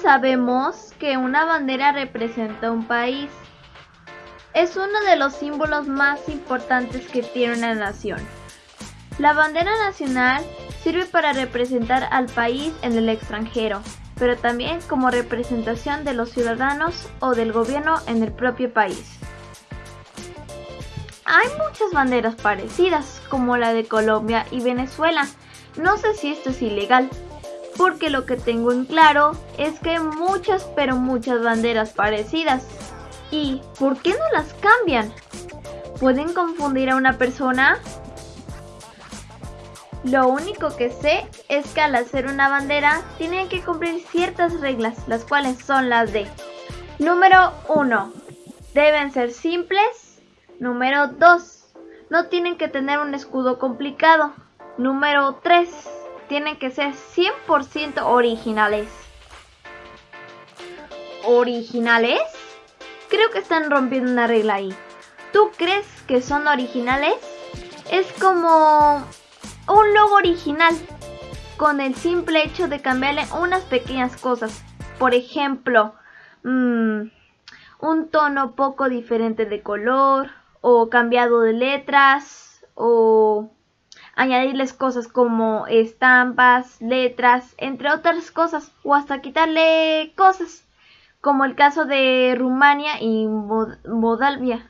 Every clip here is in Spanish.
sabemos que una bandera representa un país. Es uno de los símbolos más importantes que tiene una nación. La bandera nacional sirve para representar al país en el extranjero, pero también como representación de los ciudadanos o del gobierno en el propio país. Hay muchas banderas parecidas, como la de Colombia y Venezuela. No sé si esto es ilegal, porque lo que tengo en claro es que hay muchas pero muchas banderas parecidas. ¿Y por qué no las cambian? ¿Pueden confundir a una persona? Lo único que sé es que al hacer una bandera tienen que cumplir ciertas reglas, las cuales son las de Número 1. Deben ser simples. Número 2. No tienen que tener un escudo complicado. Número 3 tienen que ser 100% originales. ¿Originales? Creo que están rompiendo una regla ahí. ¿Tú crees que son originales? Es como un logo original, con el simple hecho de cambiarle unas pequeñas cosas. Por ejemplo, mmm, un tono poco diferente de color, o cambiado de letras, o añadirles cosas como estampas, letras, entre otras cosas, o hasta quitarle cosas, como el caso de Rumania y Moldavia,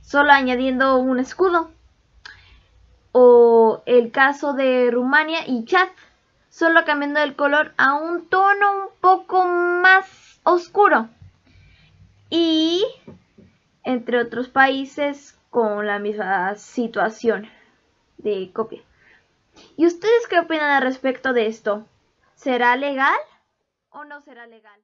solo añadiendo un escudo, o el caso de Rumania y Chad, solo cambiando el color a un tono un poco más oscuro, y entre otros países con la misma situación de copia. ¿Y ustedes qué opinan al respecto de esto? ¿Será legal o no será legal?